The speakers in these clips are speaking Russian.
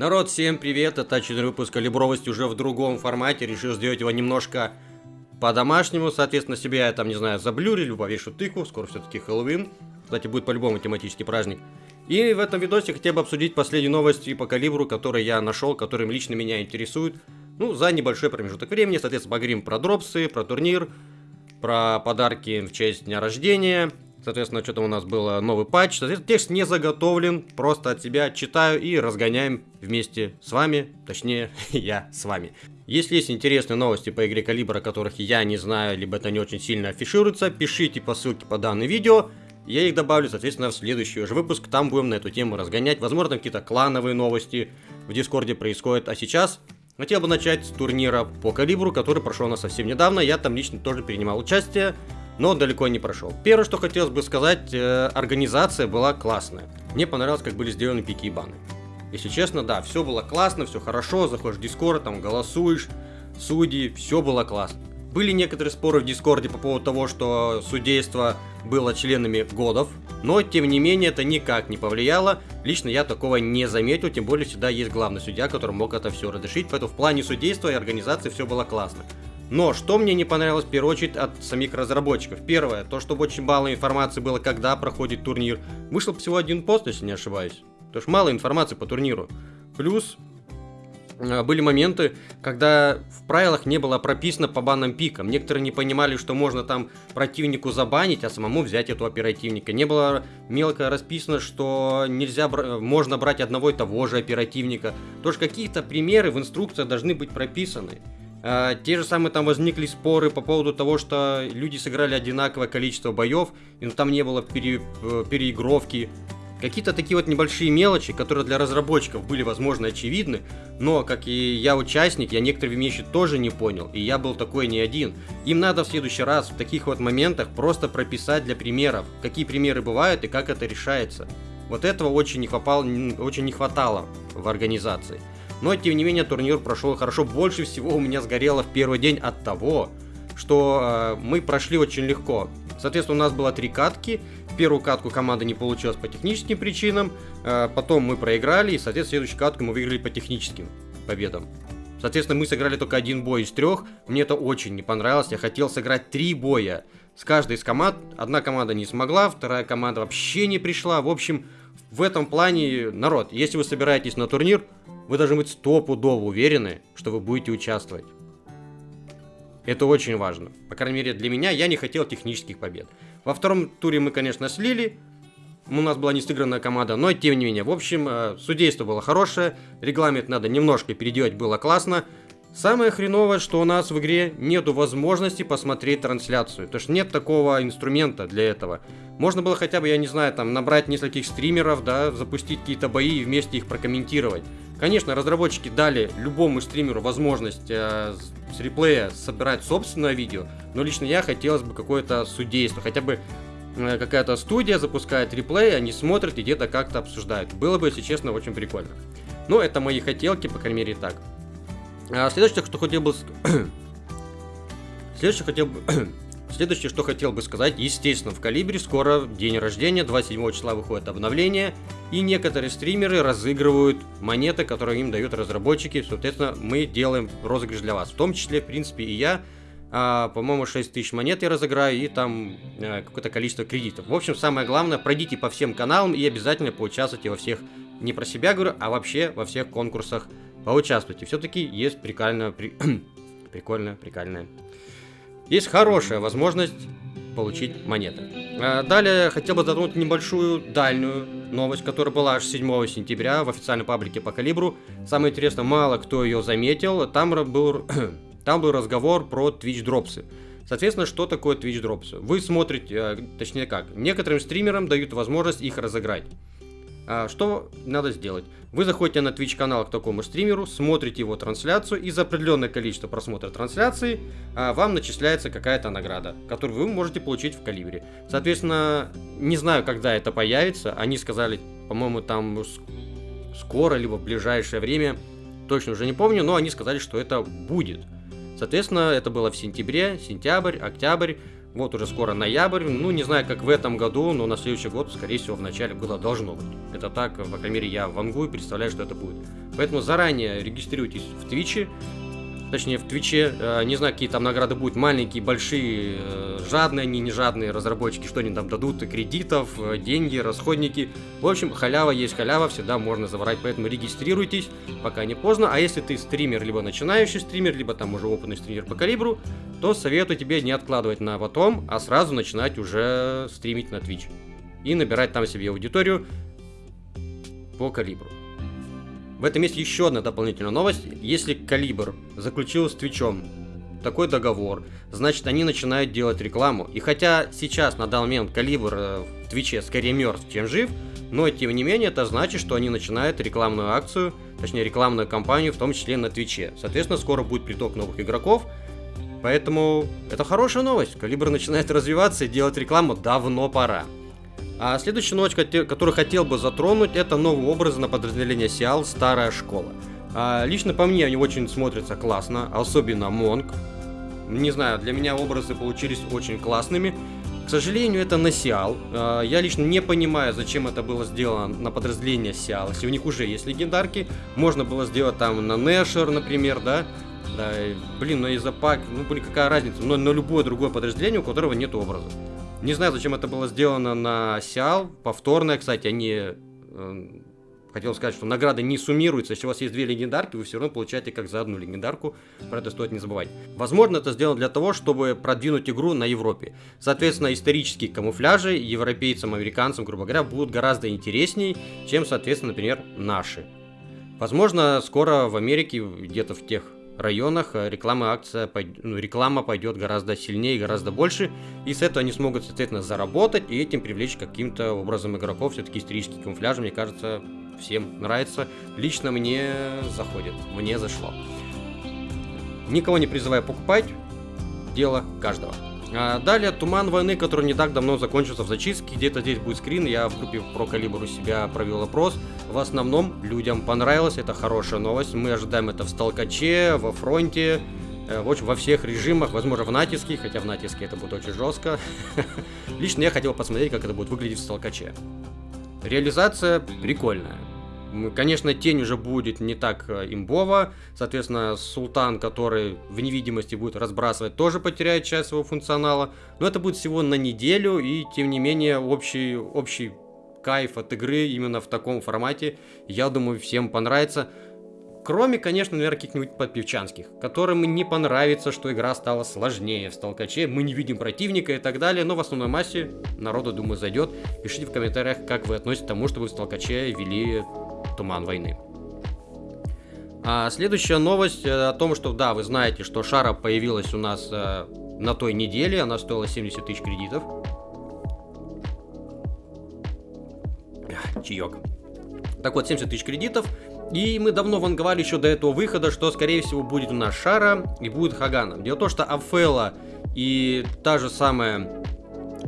Народ, всем привет, это очередной выпуск калибровости уже в другом формате, решил сделать его немножко по-домашнему, соответственно, себя я там, не знаю, заблюрил, повешу тыкву, скоро все-таки Хэллоуин, кстати, будет по-любому тематический праздник. И в этом видосе хотел бы обсудить последние новости по калибру, которые я нашел, которые лично меня интересуют, ну, за небольшой промежуток времени, соответственно, поговорим про дропсы, про турнир, про подарки в честь дня рождения, Соответственно, что-то у нас был новый патч. Соответственно, текст не заготовлен, просто от себя читаю и разгоняем вместе с вами, точнее, я с вами. Если есть интересные новости по игре Калибр, о которых я не знаю, либо это не очень сильно афишируется, пишите по ссылке по данному видео. Я их добавлю, соответственно, в следующий уже выпуск. Там будем на эту тему разгонять. Возможно, какие-то клановые новости в Дискорде происходят. А сейчас хотел бы начать с турнира по калибру, который прошел у нас совсем недавно. Я там лично тоже принимал участие но далеко не прошел. Первое, что хотелось бы сказать, э, организация была классная. Мне понравилось, как были сделаны пики и баны. Если честно, да, все было классно, все хорошо, заходишь в Дискорд, там голосуешь, судьи, все было классно. Были некоторые споры в Дискорде по поводу того, что судейство было членами годов, но тем не менее это никак не повлияло. Лично я такого не заметил, тем более всегда есть главный судья, который мог это все разрешить, поэтому в плане судейства и организации все было классно. Но что мне не понравилось в первую очередь от самих разработчиков? Первое, то, что очень мало информации было, когда проходит турнир. Вышел всего один пост, если не ошибаюсь. То что мало информации по турниру. Плюс были моменты, когда в правилах не было прописано по банным пикам. Некоторые не понимали, что можно там противнику забанить, а самому взять эту оперативника. Не было мелко расписано, что нельзя можно брать одного и того же оперативника. Тоже какие-то примеры в инструкции должны быть прописаны. Uh, те же самые там возникли споры по поводу того, что люди сыграли одинаковое количество боев, и там не было пере, э, переигровки. Какие-то такие вот небольшие мелочи, которые для разработчиков были, возможно, очевидны, но, как и я участник, я некоторые вещи тоже не понял, и я был такой не один. Им надо в следующий раз в таких вот моментах просто прописать для примеров, какие примеры бывают и как это решается. Вот этого очень не, хватало, очень не хватало в организации. Но, тем не менее, турнир прошел хорошо. Больше всего у меня сгорело в первый день от того, что э, мы прошли очень легко. Соответственно, у нас было три катки. Первую катку команда не получилась по техническим причинам. Э, потом мы проиграли. И, соответственно, следующую катку мы выиграли по техническим победам. Соответственно, мы сыграли только один бой из трех. Мне это очень не понравилось. Я хотел сыграть три боя с каждой из команд. Одна команда не смогла, вторая команда вообще не пришла. В общем, в этом плане, народ, если вы собираетесь на турнир, вы должны быть стопудово уверены, что вы будете участвовать. Это очень важно. По крайней мере, для меня я не хотел технических побед. Во втором туре мы, конечно, слили. У нас была не сыгранная команда, но тем не менее. В общем, э, судейство было хорошее. Регламент надо немножко переделать, было классно. Самое хреновое, что у нас в игре нету возможности посмотреть трансляцию. То есть нет такого инструмента для этого. Можно было хотя бы, я не знаю, там набрать нескольких стримеров, да, запустить какие-то бои и вместе их прокомментировать. Конечно, разработчики дали любому стримеру возможность э, с реплея собирать собственное видео, но лично я хотелось бы какое-то судейство, хотя бы э, какая-то студия запускает реплей, они смотрят и где-то как-то обсуждают. Было бы, если честно, очень прикольно. Но это мои хотелки, по крайней мере, так. А следующее, что хотел бы... следующее, хотел бы... Следующее, что хотел бы сказать, естественно, в Калибре скоро день рождения, 27 числа выходит обновление, и некоторые стримеры разыгрывают монеты, которые им дают разработчики, соответственно, мы делаем розыгрыш для вас, в том числе, в принципе, и я, а, по-моему, 6 тысяч монет я разыграю, и там а, какое-то количество кредитов. В общем, самое главное, пройдите по всем каналам и обязательно поучаствуйте во всех, не про себя говорю, а вообще во всех конкурсах поучаствуйте. Все-таки есть прикольная, при... прикольная, прикольная. Есть хорошая возможность получить монеты. А, далее хотел бы затронуть небольшую дальнюю новость, которая была аж 7 сентября в официальной паблике по калибру. Самое интересное, мало кто ее заметил. Там был, там был разговор про Twitch дропсы. Соответственно, что такое Twitch дропсы? Вы смотрите, э, точнее как, некоторым стримерам дают возможность их разыграть. А, что надо сделать? Вы заходите на Twitch канал к такому стримеру, смотрите его трансляцию, и за определенное количество просмотра трансляции а, вам начисляется какая-то награда, которую вы можете получить в калибре. Соответственно, не знаю, когда это появится. Они сказали, по-моему, там скоро, либо в ближайшее время. Точно уже не помню, но они сказали, что это будет. Соответственно, это было в сентябре, сентябрь, октябрь. Вот уже скоро ноябрь, ну не знаю, как в этом году, но на следующий год, скорее всего, в начале года должно быть. Это так, по крайней мере, я вангую, представляю, что это будет. Поэтому заранее регистрируйтесь в Твиче, точнее в Твиче, э, не знаю, какие там награды будут, маленькие, большие, э, жадные они, не жадные разработчики, что они там дадут, кредитов, э, деньги, расходники. В общем, халява есть халява, всегда можно заворать, поэтому регистрируйтесь, пока не поздно. А если ты стример, либо начинающий стример, либо там уже опытный стример по калибру, то советую тебе не откладывать на потом, а сразу начинать уже стримить на Twitch. И набирать там себе аудиторию по калибру. В этом есть еще одна дополнительная новость. Если Калибр заключил с Твичом такой договор, значит они начинают делать рекламу. И хотя сейчас на данный момент Калибр э, в Твиче скорее мертв, чем жив, но тем не менее это значит, что они начинают рекламную акцию, точнее рекламную кампанию, в том числе на Твиче. Соответственно, скоро будет приток новых игроков, поэтому это хорошая новость. Калибр начинает развиваться и делать рекламу давно пора. А следующая новость, которую хотел бы затронуть, это новый образ на подразделение Сиал «Старая школа». А, лично по мне они очень смотрятся классно, особенно Монг. Не знаю, для меня образы получились очень классными. К сожалению, это на Сиал. А, я лично не понимаю, зачем это было сделано на подразделение Сиал. Если у них уже есть легендарки, можно было сделать там на Нэшер, например, да? Да, блин, но из-за пак, ну блин, какая разница, но на любое другое подразделение, у которого нет образа. Не знаю, зачем это было сделано на Сиал. Повторное, кстати, они... Э, хотел сказать, что награды не суммируются. Если у вас есть две легендарки, вы все равно получаете как за одну легендарку. Про это стоит не забывать. Возможно, это сделано для того, чтобы продвинуть игру на Европе. Соответственно, исторические камуфляжи европейцам, американцам, грубо говоря, будут гораздо интереснее, чем, соответственно, например, наши. Возможно, скоро в Америке, где-то в тех районах э, реклама акция, ну, реклама пойдет гораздо сильнее, гораздо больше, и с этого они смогут, соответственно, заработать и этим привлечь каким-то образом игроков. Все-таки исторический камуфляж, мне кажется, всем нравится. Лично мне заходит, мне зашло. Никого не призываю покупать, дело каждого. А далее Туман войны, который не так давно закончился в зачистке. Где-то здесь будет скрин. Я в группе про у себя провел опрос. В основном людям понравилось. Это хорошая новость. Мы ожидаем это в Сталкаче, во фронте. Э, в общем, во всех режимах, возможно, в натиске, хотя в натиске это будет очень жестко. Лично я хотел посмотреть, как это будет выглядеть в Сталкаче. Реализация прикольная. Конечно, тень уже будет не так э, имбово. Соответственно, султан, который в невидимости будет разбрасывать, тоже потеряет часть своего функционала. Но это будет всего на неделю, и тем не менее общий, общий кайф от игры именно в таком формате, я думаю, всем понравится. Кроме, конечно, наверное, каких-нибудь подпевчанских, которым не понравится, что игра стала сложнее в столкаче, мы не видим противника и так далее, но в основной массе народу, думаю, зайдет. Пишите в комментариях, как вы относитесь к тому, что вы в столкаче вели Туман войны. А следующая новость э, о том, что да, вы знаете, что Шара появилась у нас э, на той неделе, она стоила 70 тысяч кредитов. Чаек. Так вот, 70 тысяч кредитов. И мы давно ванговали еще до этого выхода, что скорее всего будет у нас Шара и будет Хагана. Дело в том, что Афела и та же самая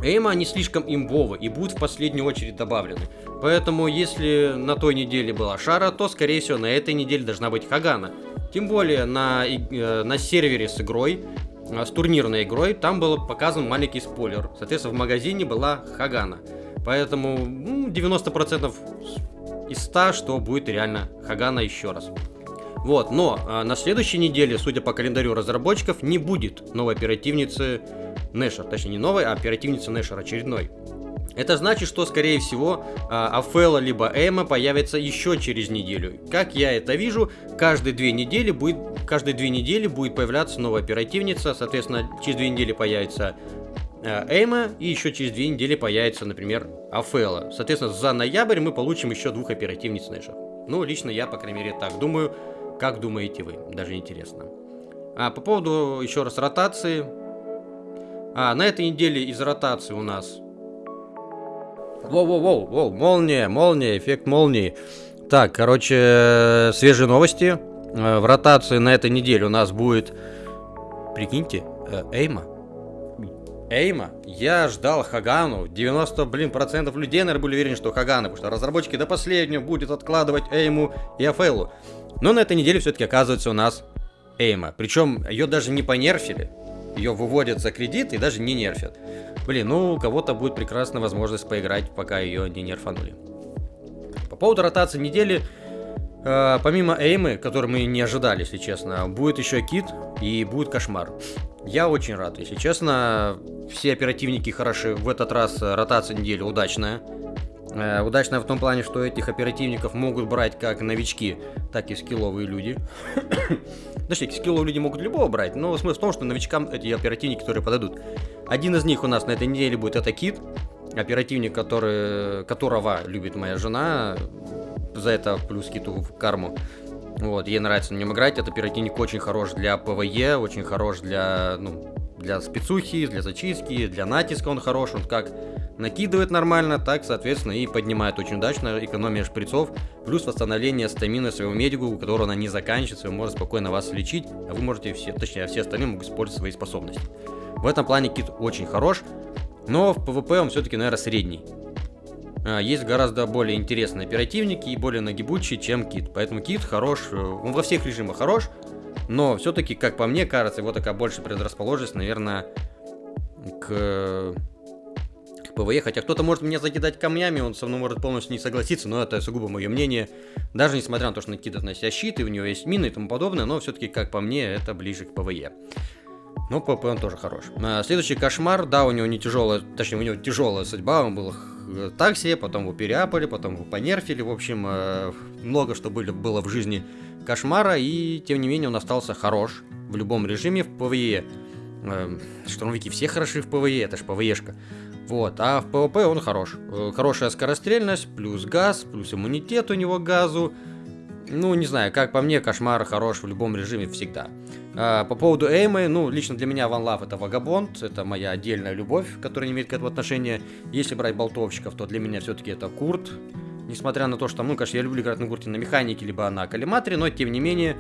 Эйма, они слишком имбовы и будут в последнюю очередь добавлены. Поэтому, если на той неделе была Шара, то, скорее всего, на этой неделе должна быть Хагана. Тем более, на, э, на сервере с игрой, э, с турнирной игрой, там был показан маленький спойлер. Соответственно, в магазине была Хагана. Поэтому ну, 90% из 100, что будет реально Хагана еще раз. Вот, но а, на следующей неделе, судя по календарю разработчиков, не будет новой оперативницы Нэшер. Точнее, не новой, а оперативницы Нэшер очередной. Это значит, что, скорее всего, а, Афела либо Эма появится еще через неделю. Как я это вижу, каждые две недели будет, каждые две недели будет появляться новая оперативница. Соответственно, через две недели появится а, Эйма, и еще через две недели появится, например, Афела. Соответственно, за ноябрь мы получим еще двух оперативниц Нэша. Ну, лично я, по крайней мере, так думаю. Как думаете вы? Даже интересно. А по поводу, еще раз, ротации. А, на этой неделе из ротации у нас Воу-воу-воу, молния, молния, эффект молнии. Так, короче, свежие новости. Э, в ротации на этой неделе у нас будет, прикиньте, э, Эйма. Эйма. Я ждал Хагану. 90, блин, процентов людей, наверное, были уверены, что Хагана, потому что разработчики до последнего будет откладывать Эйму и Афейлу. Но на этой неделе все-таки оказывается у нас Эйма. Причем ее даже не понерфили. Ее выводят за кредит и даже не нерфят. Блин, ну у кого-то будет прекрасная возможность поиграть, пока ее не нерфанули. По поводу ротации недели, э, помимо Эймы, который мы не ожидали, если честно, будет еще Кит и будет Кошмар. Я очень рад, если честно. Все оперативники хороши. В этот раз ротация недели удачная. Э, удачная в том плане, что этих оперативников могут брать как новички, так и скилловые люди. Точнее, скилловые люди могут любого брать, но смысл в том, что новичкам эти оперативники, которые подойдут. Один из них у нас на этой неделе будет это Кит, оперативник, который, которого любит моя жена. За это плюс Киту в карму. Вот, ей нравится на нем играть. Этот оперативник очень хорош для PvE, очень хорош для, ну, для спецухи, для зачистки, для натиска он хорош. Он как накидывает нормально, так, соответственно, и поднимает очень удачно, экономия шприцов, плюс восстановление стамины своего медику, у которого она не заканчивается, он может спокойно вас лечить, а вы можете все, точнее, все остальные могут использовать свои способности. В этом плане Кит очень хорош, но в PvP он все-таки, наверное, средний. А, есть гораздо более интересные оперативники и более нагибучие, чем Кит. Поэтому Кит хорош, э, он во всех режимах хорош, но все-таки, как по мне кажется, его такая больше предрасположенность, наверное, к PvE, хотя кто-то может меня закидать камнями, он со мной может полностью не согласиться, но это сугубо мое мнение. Даже несмотря на то, что он кидает на себя щит, и у него есть мины и тому подобное, но все-таки, как по мне, это ближе к PvE. Но PvP он тоже хорош. А, следующий Кошмар, да, у него не тяжелая, точнее, у него тяжелая судьба, он был так себе, потом его переапали, потом его понерфили, в общем, э, много что были, было в жизни Кошмара, и тем не менее он остался хорош в любом режиме в PvE. Э, штурмовики все хороши в PvE, это ж PvE шка. Вот, а в PvP он хорош. Э, хорошая скорострельность, плюс газ, плюс иммунитет у него газу. Ну, не знаю, как по мне, Кошмар хорош в любом режиме всегда. А, по поводу Эймы, ну, лично для меня One Love это Вагабонд, это моя отдельная любовь, которая не имеет к этому отношения. Если брать болтовщиков, то для меня все-таки это Курт. Несмотря на то, что, ну, конечно, я люблю играть на Курте на механике, либо на коллиматоре, но, тем не менее,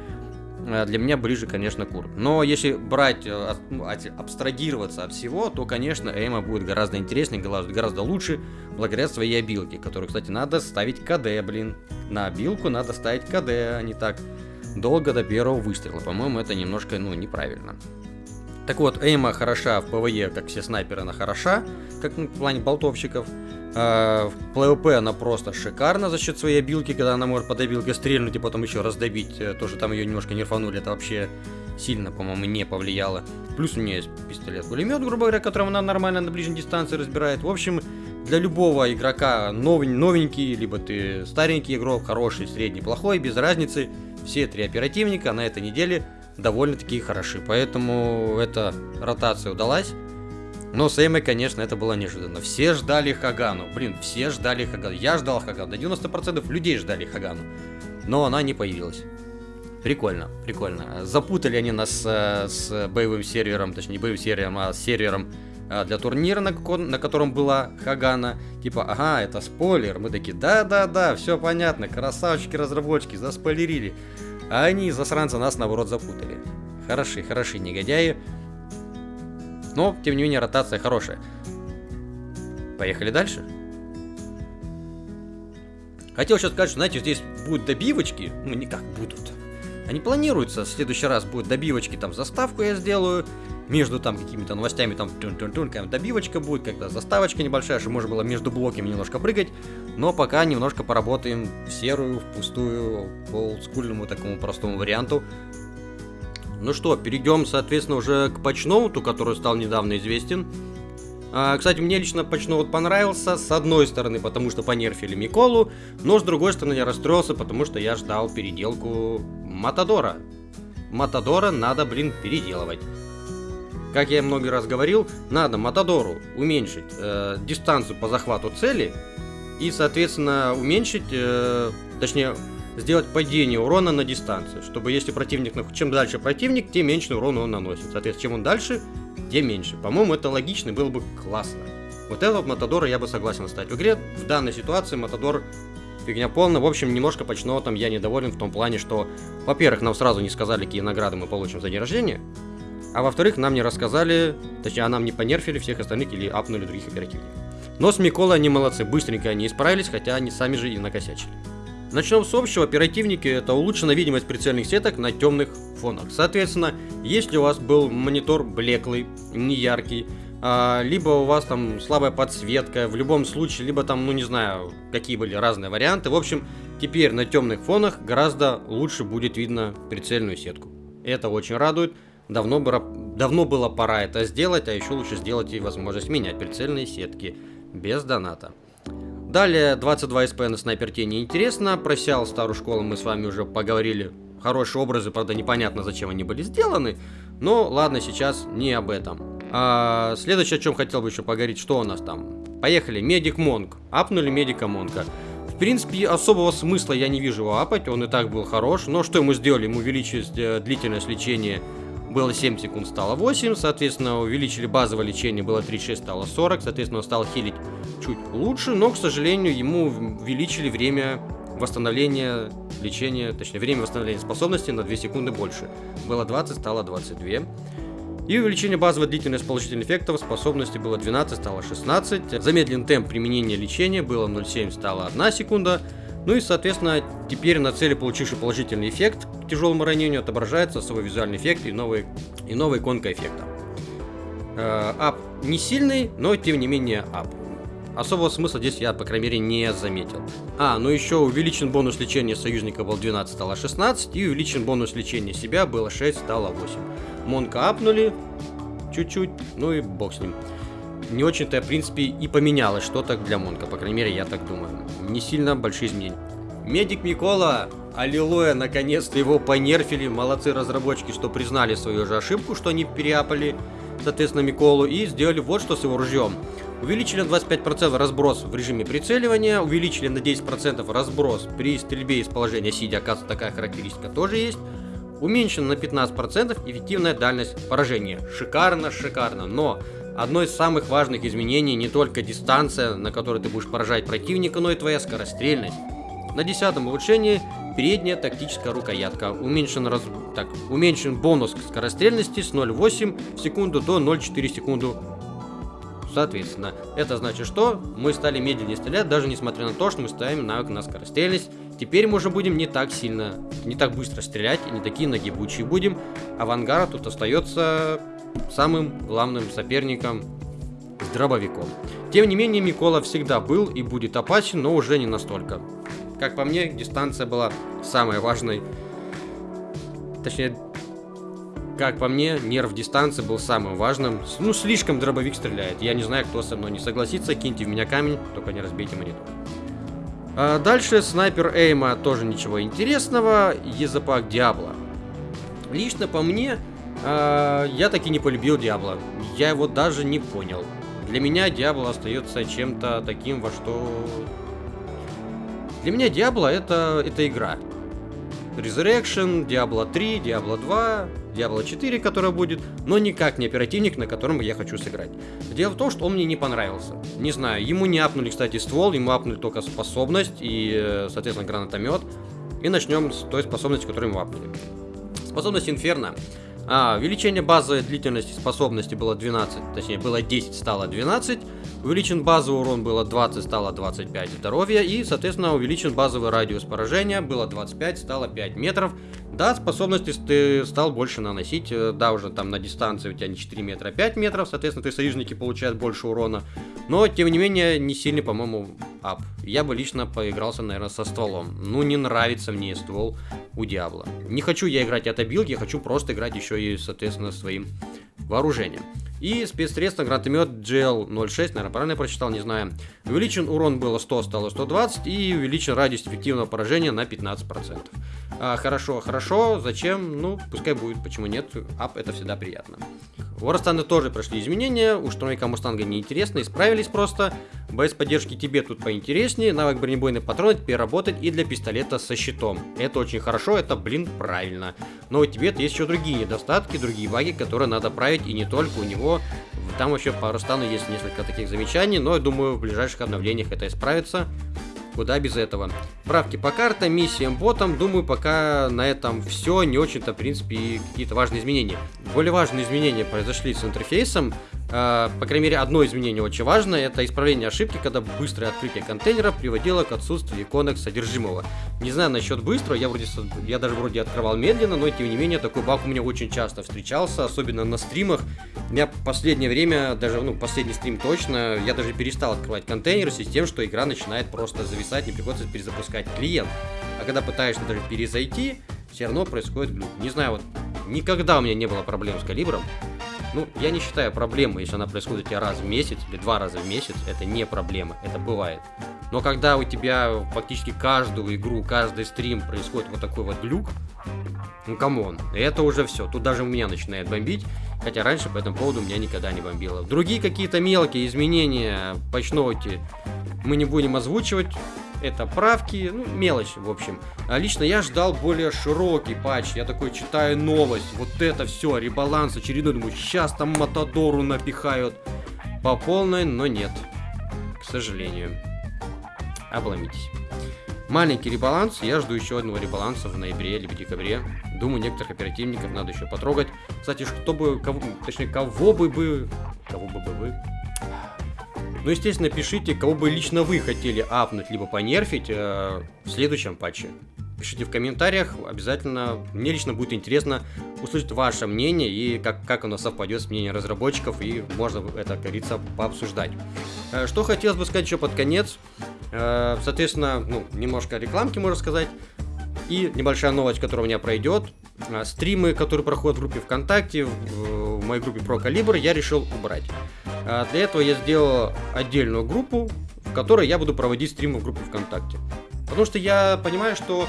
Э, для меня ближе, конечно, Курт. Но если брать, э, ну, абстрагироваться от всего, то, конечно, Эйма будет гораздо интереснее, гораздо лучше, благодаря своей обилке, которую, кстати, надо ставить КД, блин. На обилку надо ставить КД, а не так долго до первого выстрела. По-моему, это немножко, ну, неправильно. Так вот, Эйма хороша в PvE, как все снайперы, она хороша, как ну, в плане болтовщиков. А, в PvP она просто шикарна за счет своей обилки, когда она может под обилкой стрельнуть и потом еще раз добить. Э, тоже там ее немножко нерфанули, это вообще сильно, по-моему, не повлияло. Плюс у нее есть пистолет-пулемет, грубо говоря, которым она нормально на ближней дистанции разбирает. В общем, для любого игрока новенький, либо ты старенький игрок, хороший, средний, плохой, без разницы, все три оперативника на этой неделе довольно-таки хороши. Поэтому эта ротация удалась. Но с Эймой, конечно, это было неожиданно. Все ждали Хагану. Блин, все ждали Хагану. Я ждал Хагану. До 90% людей ждали Хагану. Но она не появилась. Прикольно, прикольно. Запутали они нас э, с боевым сервером, точнее не боевым сервером, а с сервером э, для турнира, на, на котором была Хагана. Типа, ага, это спойлер. Мы такие, да-да-да, все понятно, красавчики-разработчики, заспойлерили. А они, засранцы, нас наоборот запутали. Хороши, хороши негодяи. Но, тем не менее, ротация хорошая. Поехали дальше. Хотел сейчас сказать, что, знаете, здесь будут добивочки. Ну, не как будут. Они планируются. В следующий раз будет добивочки, там заставку я сделаю. Между там какими-то новостями там тун -тун -тун, добивочка будет, когда заставочка небольшая, чтобы можно было между блоками немножко прыгать. Но пока немножко поработаем в серую, в пустую, по олдскульному такому простому варианту. Ну что, перейдем, соответственно, уже к патчноуту, который стал недавно известен. А, кстати, мне лично патчноут понравился, с одной стороны, потому что понерфили Миколу, но с другой стороны я расстроился, потому что я ждал переделку Матадора. Матадора надо, блин, переделывать. Как я много раз говорил, надо Матадору уменьшить э, дистанцию по захвату цели и, соответственно, уменьшить, э, точнее, сделать падение урона на дистанцию, чтобы если противник, чем дальше противник, тем меньше урона он наносит. Соответственно, чем он дальше, тем меньше. По-моему, это логично было бы классно. Вот этого Матадора я бы согласен стать в игре. В данной ситуации Матадор фигня полная. В общем, немножко там я недоволен в том плане, что, во-первых, нам сразу не сказали, какие награды мы получим за день рождения. А во-вторых, нам не рассказали, точнее, а нам не понерфили всех остальных или апнули других оперативников. Но с Миколой они молодцы, быстренько они исправились, хотя они сами же и накосячили. Начнем с общего. Оперативники это улучшенная видимость прицельных сеток на темных фонах. Соответственно, если у вас был монитор блеклый, не яркий, а, либо у вас там слабая подсветка, в любом случае, либо там, ну не знаю, какие были разные варианты. В общем, теперь на темных фонах гораздо лучше будет видно прицельную сетку. Это очень радует. Давно, давно было пора это сделать, а еще лучше сделать и возможность менять прицельные сетки без доната. Далее 22 СП на снайпер тени интересно. Про SEAL старую школу мы с вами уже поговорили. Хорошие образы, правда непонятно зачем они были сделаны. Но ладно, сейчас не об этом. А, следующее, о чем хотел бы еще поговорить, что у нас там. Поехали, Медик Монк. Апнули Медика Монка. В принципе, особого смысла я не вижу его апать, он и так был хорош. Но что ему сделали? Ему увеличили э, длительность лечения было 7 секунд, стало 8, соответственно, увеличили базовое лечение, было 36, стало 40, соответственно, он стал хилить чуть лучше, но, к сожалению, ему увеличили время восстановления лечения, точнее, время восстановления способности на 2 секунды больше. Было 20, стало 22. И увеличение базовой длительности положительных эффектов способности было 12, стало 16. Замедлен темп применения лечения было 0,7, стало 1 секунда. Ну и, соответственно, теперь на цели, получивший положительный эффект тяжелому ранению, отображается свой визуальный эффект и, новый, и новая иконка эффекта. Э, ап не сильный, но тем не менее ап. Особого смысла здесь я, по крайней мере, не заметил. А, ну еще увеличен бонус лечения союзника был 12, стало 16, и увеличен бонус лечения себя было 6, стало 8. Монка апнули чуть-чуть, ну и бог с ним. Не очень-то, в принципе, и поменялось что-то для Монка, по крайней мере, я так думаю. Не сильно большие изменения. Медик Микола, аллилуйя, наконец-то его понерфили. Молодцы разработчики, что признали свою же ошибку, что они переапали, соответственно, Миколу, и сделали вот что с его ружьем. Увеличили на 25% разброс в режиме прицеливания, увеличили на 10% разброс при стрельбе из положения сидя, оказывается такая характеристика тоже есть. Уменьшена на 15% эффективная дальность поражения. Шикарно, шикарно, но одно из самых важных изменений не только дистанция, на которой ты будешь поражать противника, но и твоя скорострельность. На 10 улучшении передняя тактическая рукоятка. Уменьшен, раз... так, уменьшен бонус к скорострельности с 0,8 в секунду до 0,4 секунду Соответственно, это значит, что мы стали медленнее стрелять, даже несмотря на то, что мы ставим навык на скорострельность. Теперь мы уже будем не так сильно, не так быстро стрелять не такие нагибучие будем. Авангард тут остается самым главным соперником с дробовиком. Тем не менее, Микола всегда был и будет опасен, но уже не настолько. Как по мне, дистанция была самой важной. Точнее, как по мне, нерв дистанции был самым важным. Ну, слишком дробовик стреляет. Я не знаю, кто со мной не согласится. Киньте в меня камень, только не разбейте монитор. А дальше снайпер Эйма тоже ничего интересного. Езапак Диабло. Лично по мне, а, я таки не полюбил Диабло. Я его даже не понял. Для меня Диабло остается чем-то таким, во что... Для меня Диабло это, это игра. Resurrection, Diablo 3, Diablo 2, Diablo 4, которая будет, но никак не оперативник, на котором я хочу сыграть. Дело в том, что он мне не понравился. Не знаю, ему не апнули, кстати, ствол, ему апнули только способность и, э, соответственно, гранатомет. И начнем с той способности, которую ему апнули. Способность Инферно. А, увеличение базовой длительности способности было 12, точнее было 10, стало 12. Увеличен базовый урон было 20, стало 25 здоровья. И, соответственно, увеличен базовый радиус поражения. Было 25, стало 5 метров. Да, способности ты стал больше наносить. Э, да, уже там на дистанции у тебя не 4 метра, а 5 метров. Соответственно, ты союзники получают больше урона. Но, тем не менее, не сильный, по-моему, ап. Я бы лично поигрался, наверное, со стволом. Ну, не нравится мне ствол у Диабло. Не хочу я играть от билд, я хочу просто играть еще и, соответственно, своим вооружением. И спецсредство гранатомет GL06, наверное, правильно я прочитал, не знаю. Увеличен урон было 100, стало 120, и увеличен радиус эффективного поражения на 15%. А, хорошо, хорошо, зачем? Ну, пускай будет, почему нет, ап это всегда приятно. У Ростана тоже прошли изменения, у штурмовика Мустанга неинтересно, исправились просто. Без поддержки тебе тут поинтереснее, навык бронебойный патрон теперь работает и для пистолета со щитом. Это очень хорошо, это, блин, правильно. Но у тебе есть еще другие недостатки, другие баги, которые надо править, и не только у него. Там вообще по Ростану есть несколько таких замечаний, но я думаю, в ближайших обновлениях это исправится. Куда без этого. Правки по картам, миссиям, ботам. Думаю, пока на этом все. Не очень-то, в принципе, какие-то важные изменения. более важные изменения произошли с интерфейсом. Э, по крайней мере, одно изменение очень важное, это исправление ошибки, когда быстрое открытие контейнера приводило к отсутствию иконок содержимого. Не знаю насчет быстрого, я, вроде, я даже вроде открывал медленно, но тем не менее такой баг у меня очень часто встречался, особенно на стримах. Меня в последнее время, даже, ну, последний стрим точно, я даже перестал открывать контейнеры с тем, что игра начинает просто зависать, не приходится перезапускать клиент. А когда пытаешься даже перезайти, все равно происходит глюк. Не знаю, вот никогда у меня не было проблем с калибром. Ну, я не считаю проблемой, если она происходит у тебя раз в месяц или два раза в месяц, это не проблема, это бывает. Но когда у тебя фактически каждую игру, каждый стрим происходит вот такой вот глюк, ну come on, это уже все, тут даже у меня начинает бомбить, хотя раньше по этому поводу меня никогда не бомбило. Другие какие-то мелкие изменения по патчноуте мы не будем озвучивать, это правки, ну, мелочь, в общем. А лично я ждал более широкий патч. Я такой читаю новость, вот это все, ребаланс очередной, думаю, сейчас там Матадору напихают по полной, но нет, к сожалению. Обломитесь. Маленький ребаланс, я жду еще одного ребаланса в ноябре или в декабре. Думаю, некоторых оперативников надо еще потрогать. Кстати, чтобы, кого, точнее, кого бы бы, кого бы бы вы, ну, естественно, пишите, кого бы лично вы хотели апнуть, либо понерфить э, в следующем патче. Пишите в комментариях, обязательно, мне лично будет интересно услышать ваше мнение и как, как оно совпадет с мнением разработчиков, и можно это, как говорится, пообсуждать. Э, что хотелось бы сказать еще под конец, э, соответственно, ну, немножко рекламки, можно сказать, и небольшая новость, которая у меня пройдет. Э, стримы, которые проходят в группе ВКонтакте, в, моей группе Про Калибр, я решил убрать. А для этого я сделал отдельную группу, в которой я буду проводить стримы в группе ВКонтакте. Потому что я понимаю, что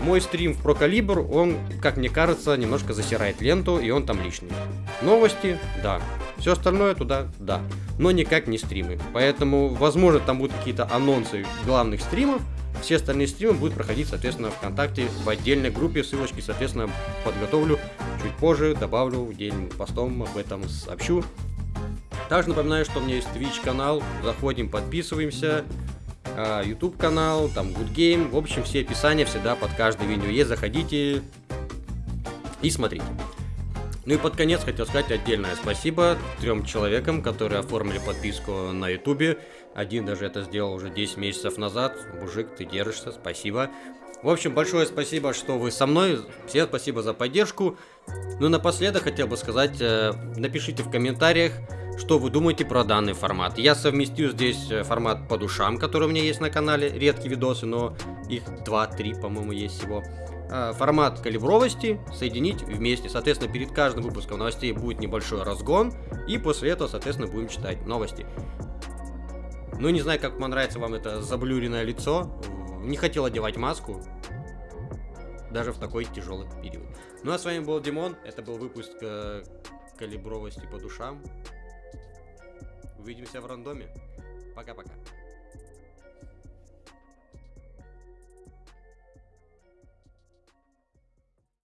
мой стрим в Прокалибр, он, как мне кажется, немножко засирает ленту, и он там лишний. Новости, да. Все остальное туда, да. Но никак не стримы. Поэтому, возможно, там будут какие-то анонсы главных стримов. Все остальные стримы будут проходить, соответственно, ВКонтакте в отдельной группе. Ссылочки, соответственно, подготовлю чуть позже, добавлю день постом, об этом сообщу. Также напоминаю, что у меня есть Twitch канал, заходим, подписываемся, а, YouTube канал, там Good Game, в общем, все описания всегда под каждое видео есть, заходите и смотрите. Ну и под конец хотел сказать отдельное спасибо трем человекам, которые оформили подписку на YouTube. Один даже это сделал уже 10 месяцев назад. Мужик, ты держишься, спасибо. В общем, большое спасибо, что вы со мной. Всем спасибо за поддержку. Ну и напоследок хотел бы сказать, э, напишите в комментариях, что вы думаете про данный формат. Я совместил здесь э, формат по душам, который у меня есть на канале, редкие видосы, но их 2-3, по-моему, есть всего. А, формат калибровости соединить вместе. Соответственно, перед каждым выпуском новостей будет небольшой разгон, и после этого, соответственно, будем читать новости. Ну, не знаю, как понравится вам это заблюренное лицо. Не хотел одевать маску, даже в такой тяжелый период. Ну а с вами был Димон, это был выпуск э, калибровости по душам. Увидимся в рандоме. Пока-пока.